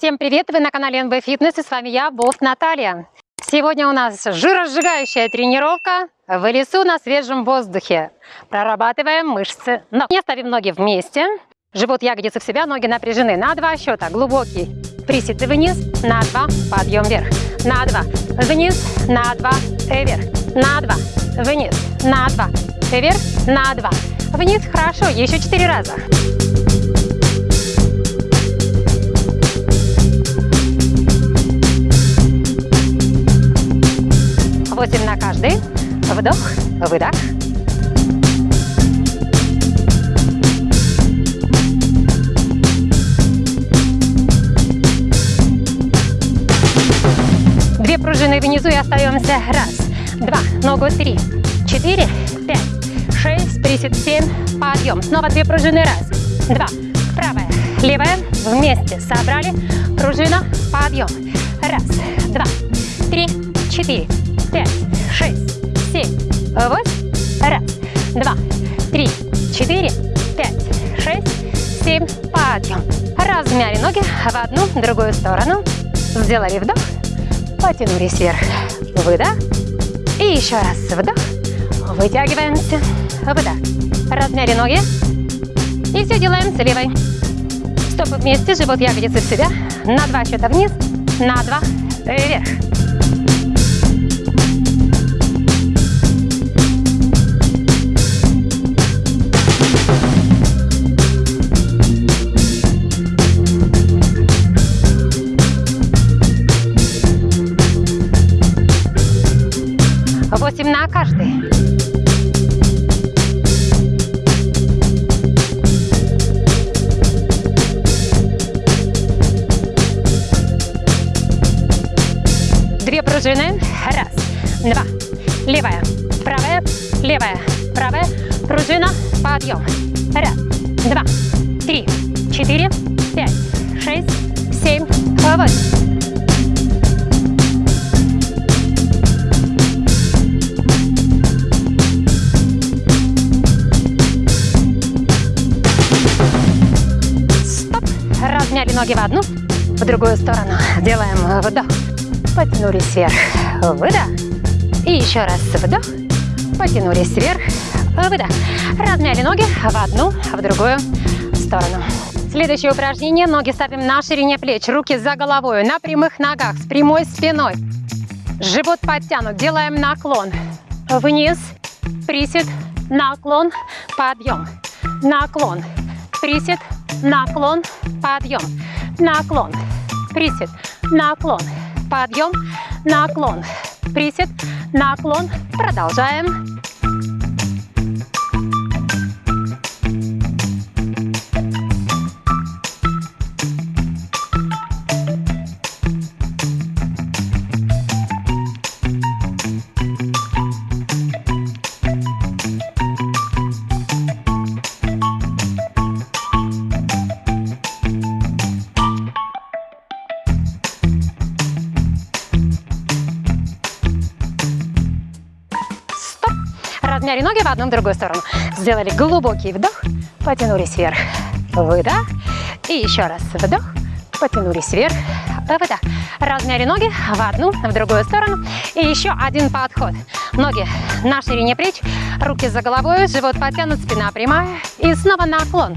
Всем привет! Вы на канале НБ Фитнес и с вами я, Босс Наталья. Сегодня у нас жиросжигающая тренировка в лесу на свежем воздухе. Прорабатываем мышцы ног. Не ставим ноги вместе. Живот, ягодицы в себя, ноги напряжены. На два счета. Глубокий присед вниз, на два, подъем вверх. На два, вниз, на два, вверх. На два, вниз, на два, вверх, на два, вниз. Хорошо, еще четыре раза. 8 на каждый. Вдох, выдох. Две пружины внизу и остаемся. Раз, два, ногу три, четыре, пять, шесть, присед, семь, подъем. Снова две пружины. Раз, два, правая, левая, вместе собрали, пружина, подъем. Раз, два, три, четыре, пять, шесть, семь, восемь. Раз, два, три, четыре, пять, шесть, семь. Подъем. Размяли ноги в одну, другую сторону. Сделали вдох, потянулись вверх. Выдох. И еще раз вдох. Вытягиваемся. Выдох. Размяли ноги. И все делаем с левой. Стопы вместе, живот ягодицы в себя. На два счета вниз, на два вверх. На каждый. Две пружины. Раз, два. Левая, правая, левая, правая. Пружина, подъем. Раз, два, три, четыре, пять, шесть, семь, восемь. Ноги в одну, в другую сторону. Делаем вдох. Потянулись вверх. Выдох. И еще раз вдох. Потянулись вверх. Выдох. Размяли ноги в одну, в другую сторону. Следующее упражнение. Ноги ставим на ширине плеч. Руки за головой. На прямых ногах. С прямой спиной. Живот подтянут. Делаем наклон. Вниз. Присед. Наклон. Подъем. Наклон. Присед наклон, подъем, наклон, присед, наклон, подъем, наклон, присед, наклон. Продолжаем. В одну, в другую сторону. Сделали глубокий вдох, потянулись вверх, выдох. И еще раз вдох, потянулись вверх, выдох. Размяли ноги в одну, в другую сторону. И еще один подход. Ноги на ширине плеч, руки за головой, живот потянут, спина прямая. И снова наклон.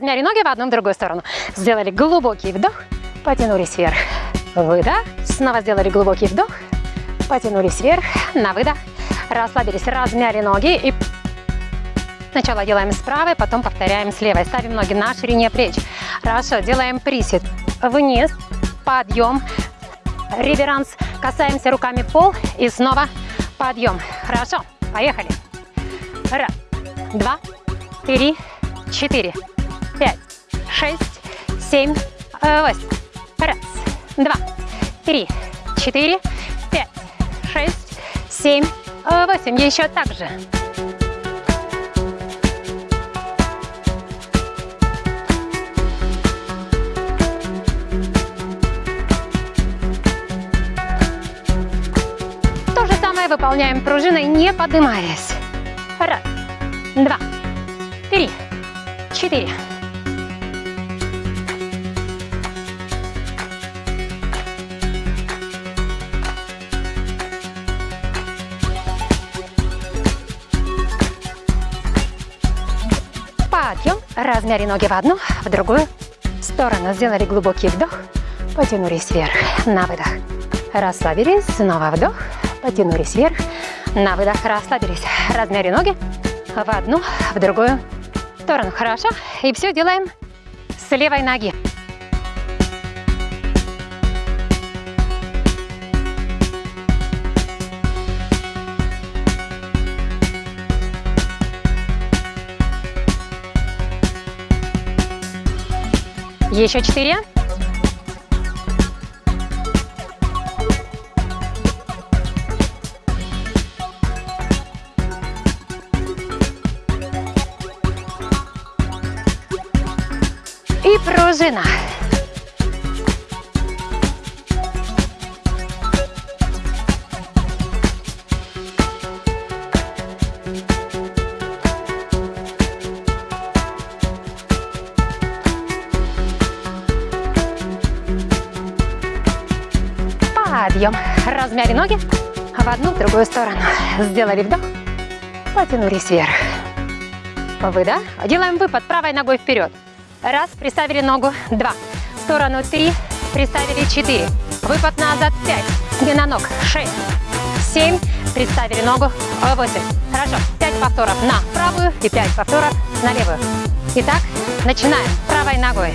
Размяли ноги в одну, в другую сторону. Сделали глубокий вдох, потянулись вверх. Выдох. Снова сделали глубокий вдох, потянулись вверх. На выдох. Расслабились, размяли ноги. И сначала делаем с правой, потом повторяем с левой. Ставим ноги на ширине плеч. Хорошо, делаем присед. вниз, подъем, реверанс, касаемся руками пол и снова подъем. Хорошо, поехали. Раз, два, три, четыре, пять, шесть, семь, восемь. Раз, два, три, четыре, пять, шесть, семь, восемь. Еще так же. То же самое выполняем пружиной, не поднимаясь. Раз, два, три, четыре. Подъем. Размяли ноги в одну, в другую сторону. Сделали глубокий вдох. Потянулись вверх. На выдох. Расслабились. Снова вдох. Потянулись вверх. На выдох. Расслабились. Размяли ноги в одну, в другую сторону. Хорошо. И все делаем с левой ноги. Еще четыре. И пружина. Подъем. Размяли ноги в одну, в другую сторону. Сделали вдох. Потянулись вверх. Выдох. Делаем выпад правой ногой вперед. Раз, приставили ногу. Два. В сторону три. Приставили четыре. Выпад назад. Пять. Длина ног. Шесть. Семь. Приставили ногу. Восемь. Хорошо. Пять повторов на правую и пять повторов на левую. Итак, начинаем правой ногой.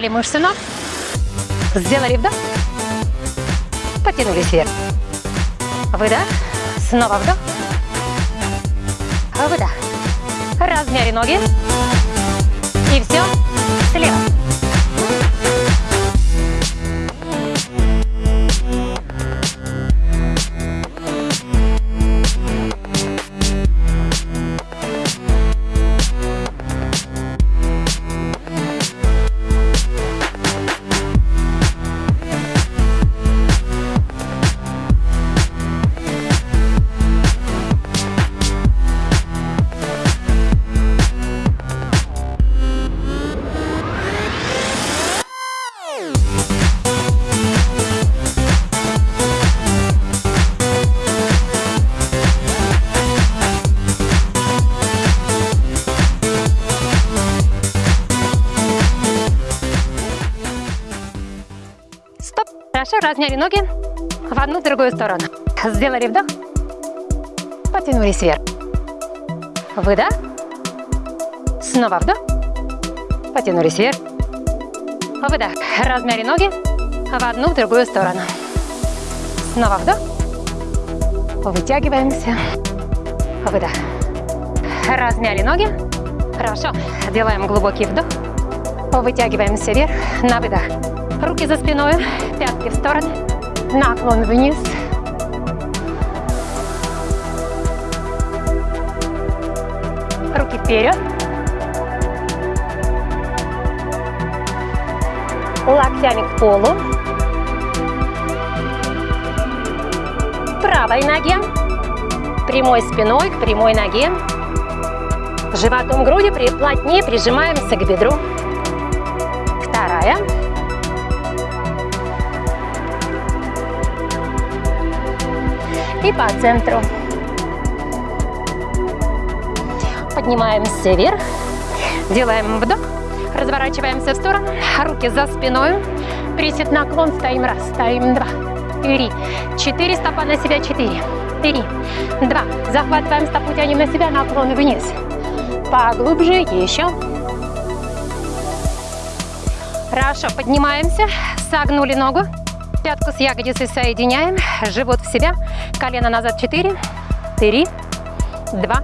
Размяли мышцы ног. Сделали вдох. Потянулись вверх. Выдох. Снова вдох. Выдох. Размяли ноги. И все. Слева. Хорошо, разняли ноги в одну, другую сторону. Сделали вдох. Потянулись вверх. Выдох. Снова вдох. Потянулись вверх. Выдох. Размяли ноги в одну, в другую сторону. Снова вдох. Вытягиваемся. Выдох. Размяли ноги. Хорошо. Делаем глубокий вдох. Вытягиваемся вверх на выдох. Руки за спиной, пятки в стороны, наклон вниз. Руки вперед. локтями к полу. Правой ноге, прямой спиной к прямой ноге. Животом груди плотнее прижимаемся к бедру. Вторая. И по центру. Поднимаемся вверх. Делаем вдох. Разворачиваемся в сторону. Руки за спиной. Присед наклон. Стоим раз. Стоим два. Три. Четыре. Стопа на себя. Четыре. Три. Два. Захватываем стопу. Тянем на себя. Наклон вниз. Поглубже. Еще. Хорошо. Поднимаемся. Согнули ногу. Пятку с ягодицей соединяем. Живот в себя. Колено назад. Четыре. Три. Два.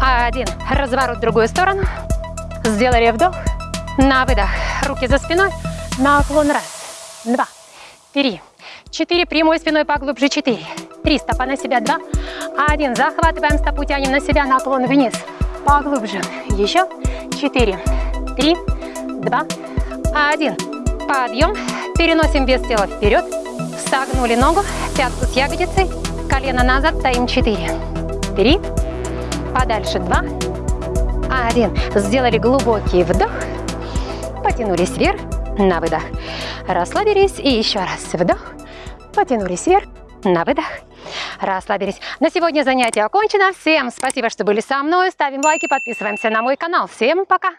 Один. Разворот в другую сторону. Сделали вдох. На выдох. Руки за спиной. Наклон. Раз. Два. Три. Четыре. Прямой спиной поглубже. Четыре. Три. Стопа на себя. Два. Один. Захватываем стопу. Тянем на себя. Наклон вниз. Поглубже. Еще. Четыре. Три. Два. Один. Подъем. Переносим вес тела вперед. Согнули ногу. Пятку с ягодицей. Колено назад. Стоим. Четыре. Три подальше. Два, один. Сделали глубокий вдох. Потянулись вверх. На выдох. Расслабились. И еще раз вдох. Потянулись вверх. На выдох. Расслабились. На сегодня занятие окончено. Всем спасибо, что были со мной. Ставим лайки, подписываемся на мой канал. Всем пока!